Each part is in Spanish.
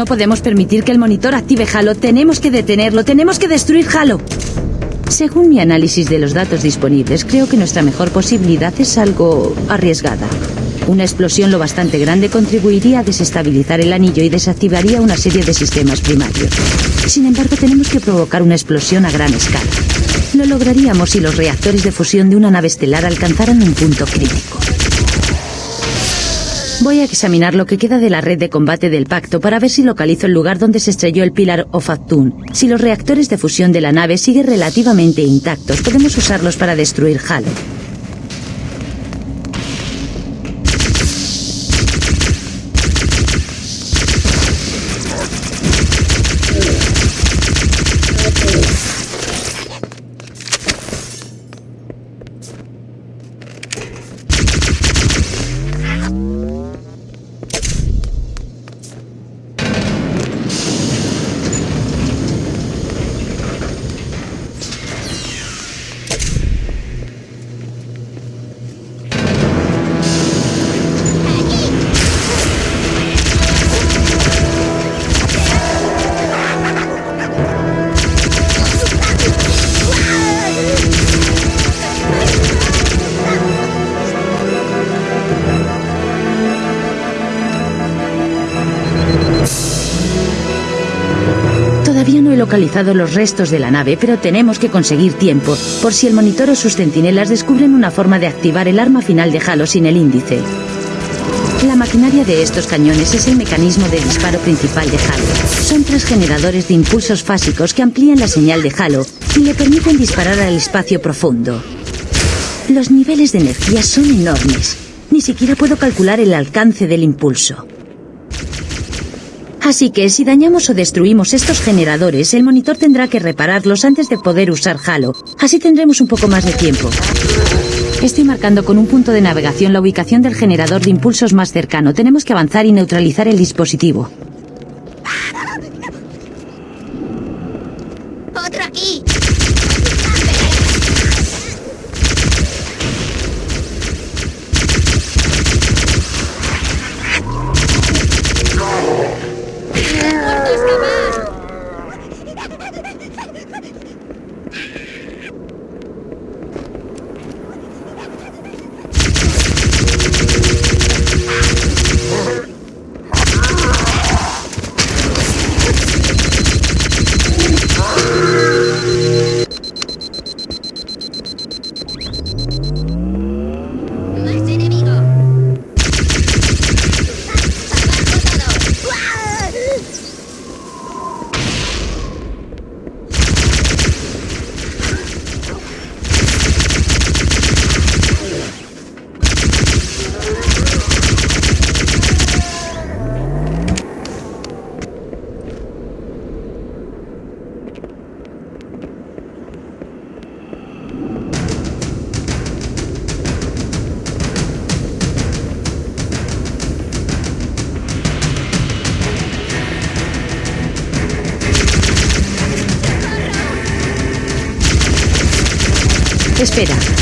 No podemos permitir que el monitor active Halo. Tenemos que detenerlo. Tenemos que destruir Halo. Según mi análisis de los datos disponibles, creo que nuestra mejor posibilidad es algo arriesgada. Una explosión lo bastante grande contribuiría a desestabilizar el anillo y desactivaría una serie de sistemas primarios. Sin embargo, tenemos que provocar una explosión a gran escala. Lo lograríamos si los reactores de fusión de una nave estelar alcanzaran un punto crítico. Voy a examinar lo que queda de la red de combate del pacto para ver si localizo el lugar donde se estrelló el Pilar of. Si los reactores de fusión de la nave siguen relativamente intactos, podemos usarlos para destruir Halo. Los restos de la nave, pero tenemos que conseguir tiempo, por si el monitor o sus centinelas descubren una forma de activar el arma final de Halo sin el índice. La maquinaria de estos cañones es el mecanismo de disparo principal de Halo. Son tres generadores de impulsos fásicos que amplían la señal de Halo y le permiten disparar al espacio profundo. Los niveles de energía son enormes. Ni siquiera puedo calcular el alcance del impulso. Así que si dañamos o destruimos estos generadores, el monitor tendrá que repararlos antes de poder usar Halo. Así tendremos un poco más de tiempo. Estoy marcando con un punto de navegación la ubicación del generador de impulsos más cercano. Tenemos que avanzar y neutralizar el dispositivo.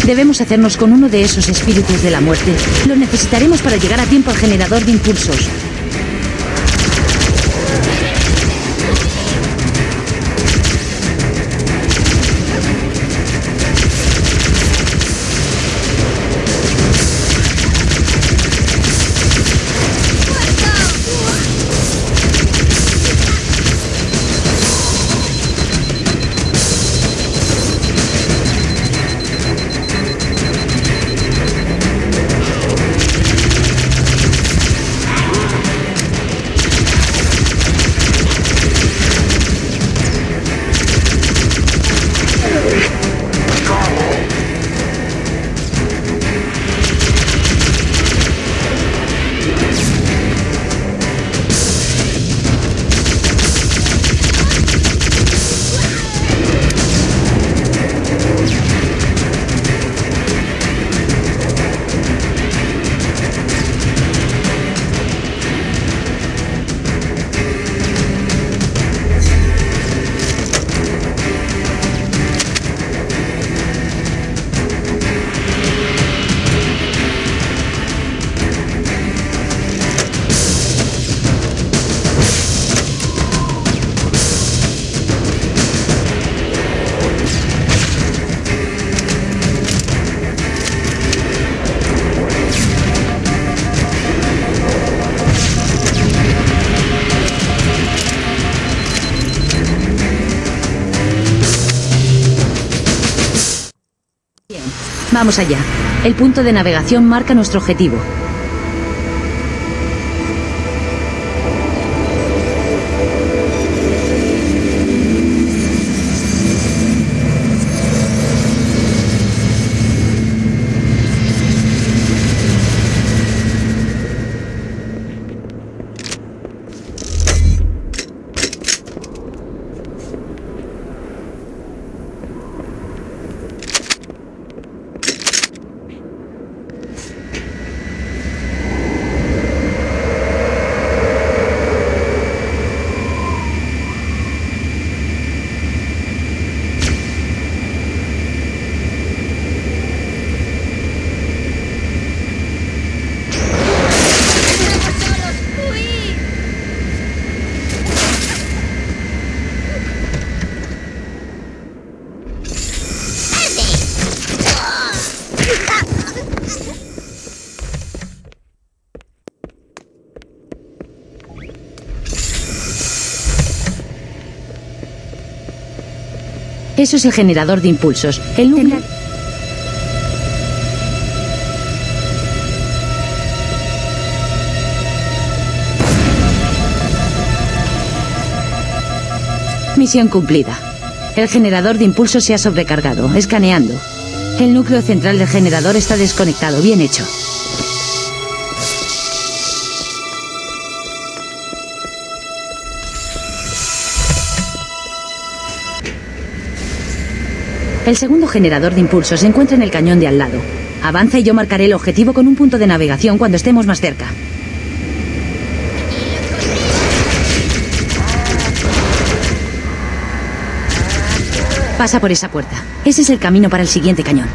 Debemos hacernos con uno de esos espíritus de la muerte. Lo necesitaremos para llegar a tiempo al generador de impulsos. Vamos allá. El punto de navegación marca nuestro objetivo. Eso es el generador de impulsos. El núcleo... Misión cumplida. El generador de impulsos se ha sobrecargado, escaneando. El núcleo central del generador está desconectado, bien hecho. El segundo generador de impulsos se encuentra en el cañón de al lado. Avanza y yo marcaré el objetivo con un punto de navegación cuando estemos más cerca. Pasa por esa puerta. Ese es el camino para el siguiente cañón.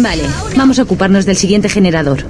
Vale, vamos a ocuparnos del siguiente generador.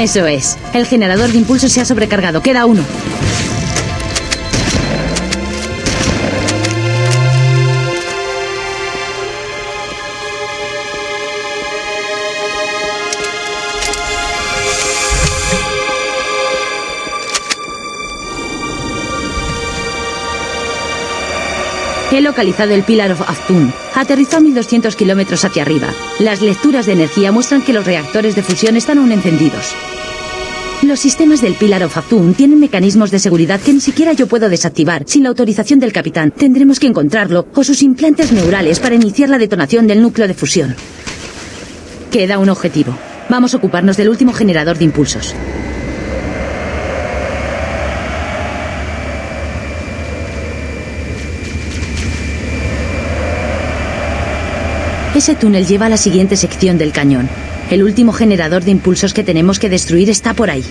Eso es. El generador de impulso se ha sobrecargado. Queda uno. He localizado el Pillar of Aftun. Aterrizó a 1200 kilómetros hacia arriba. Las lecturas de energía muestran que los reactores de fusión están aún encendidos. Los sistemas del Pillar of Aftun tienen mecanismos de seguridad que ni siquiera yo puedo desactivar sin la autorización del capitán. Tendremos que encontrarlo o sus implantes neurales para iniciar la detonación del núcleo de fusión. Queda un objetivo. Vamos a ocuparnos del último generador de impulsos. Ese túnel lleva a la siguiente sección del cañón. El último generador de impulsos que tenemos que destruir está por ahí.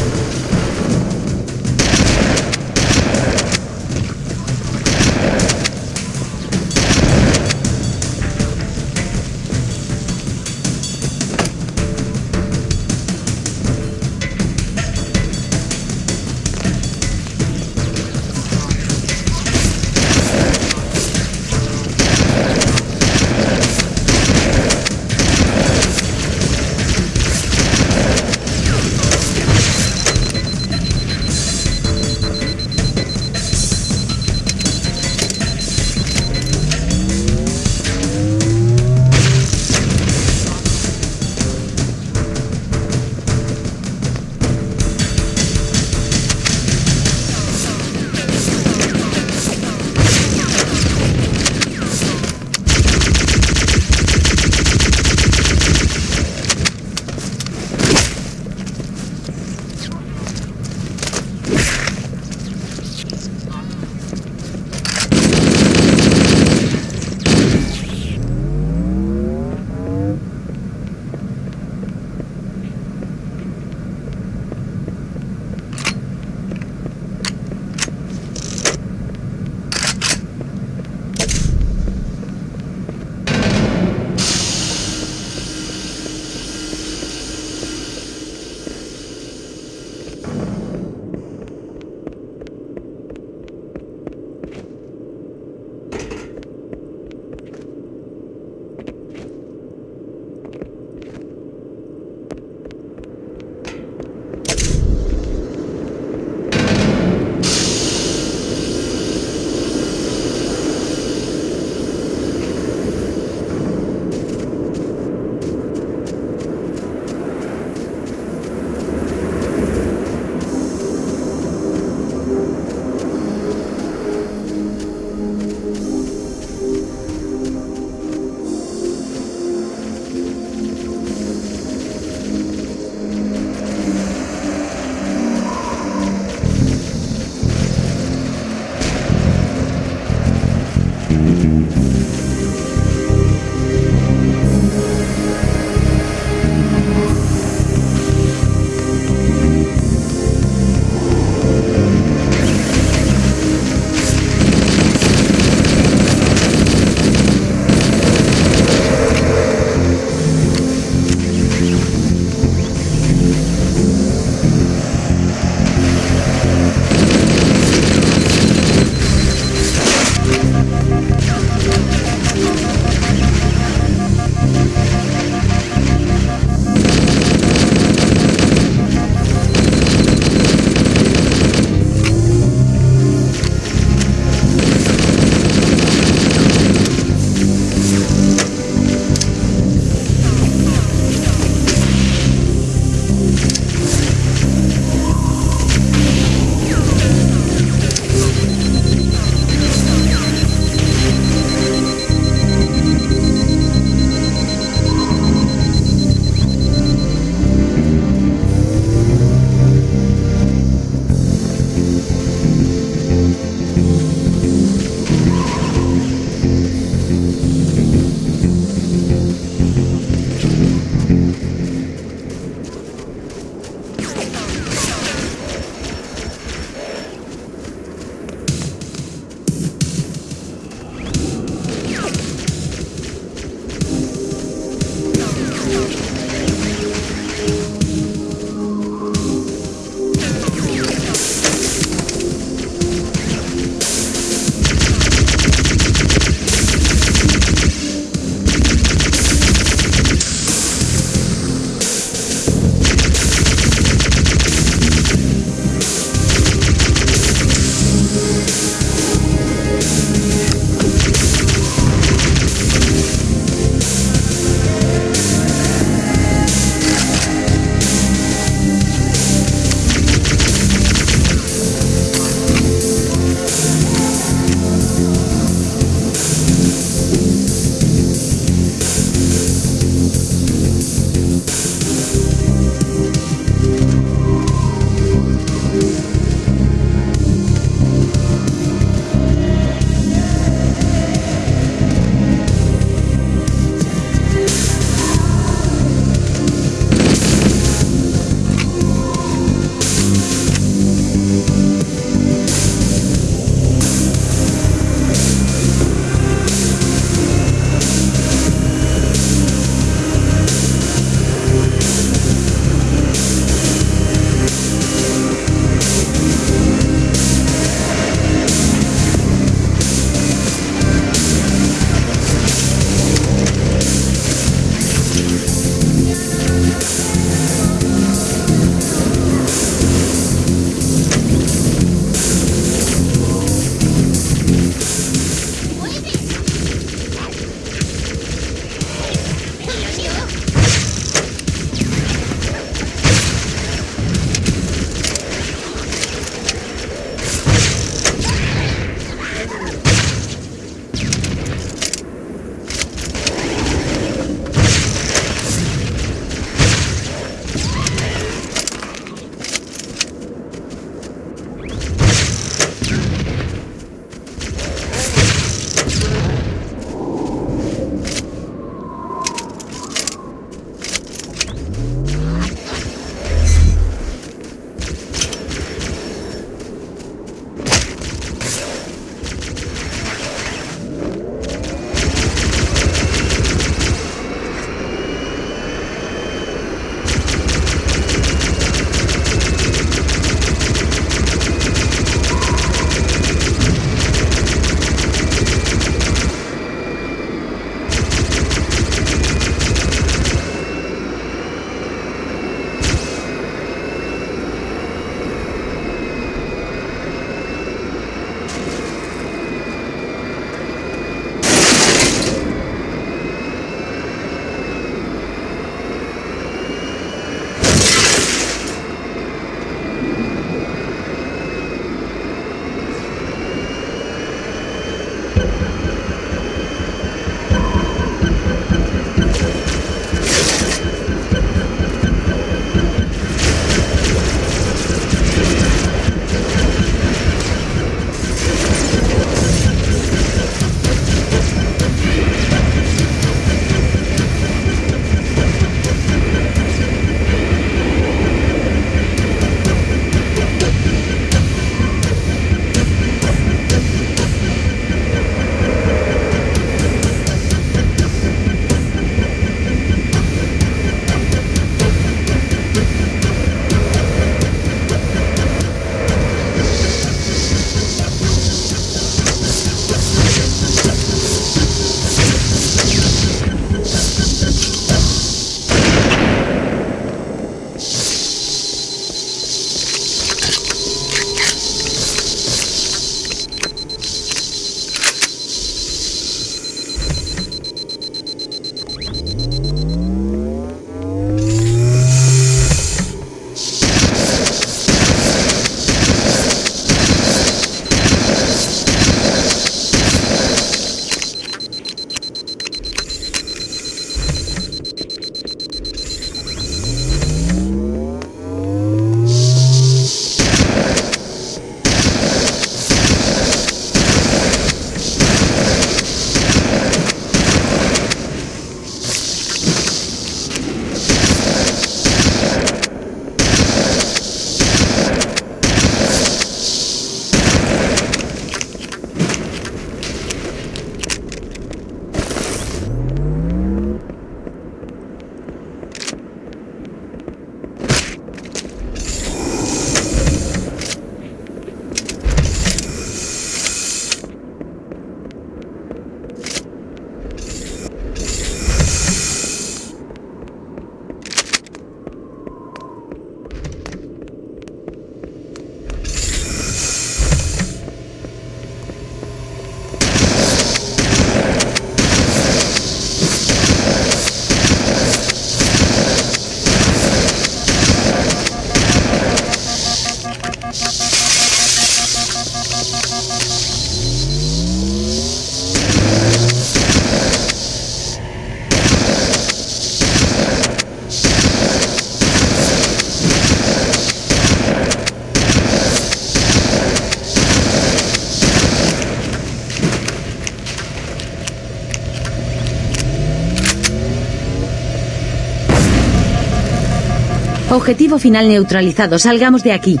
Objetivo final neutralizado. Salgamos de aquí.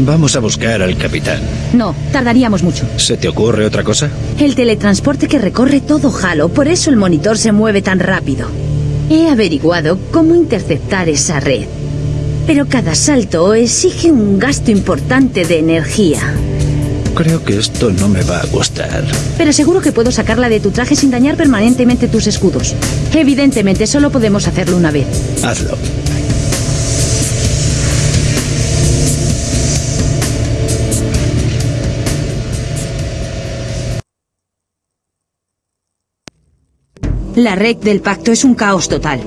Vamos a buscar al capitán. No, tardaríamos mucho. ¿Se te ocurre otra cosa? El teletransporte que recorre todo Halo, por eso el monitor se mueve tan rápido. He averiguado cómo interceptar esa red. Pero cada salto exige un gasto importante de energía. Creo que esto no me va a gustar. Pero seguro que puedo sacarla de tu traje sin dañar permanentemente tus escudos. Evidentemente, solo podemos hacerlo una vez. Hazlo. La red del pacto es un caos total.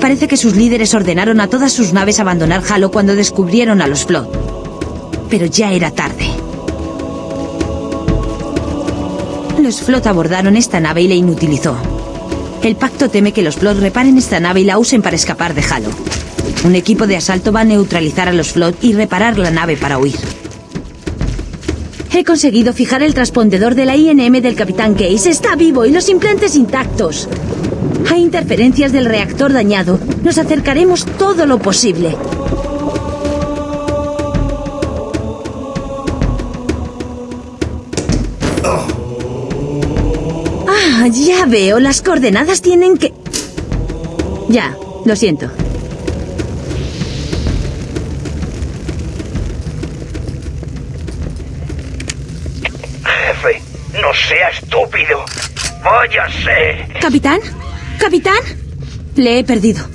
Parece que sus líderes ordenaron a todas sus naves abandonar Halo cuando descubrieron a los Flot. Pero ya era tarde. Los Flot abordaron esta nave y la inutilizó. El pacto teme que los Flot reparen esta nave y la usen para escapar de Halo. Un equipo de asalto va a neutralizar a los Flot y reparar la nave para huir. He conseguido fijar el transpondedor de la INM del Capitán Case. Está vivo y los implantes intactos. Hay interferencias del reactor dañado. Nos acercaremos todo lo posible. Ya veo. Las coordenadas tienen que... Ya, lo siento. Jefe, no sea estúpido. Váyase. ¿Capitán? ¿Capitán? Le he perdido.